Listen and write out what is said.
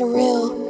surreal.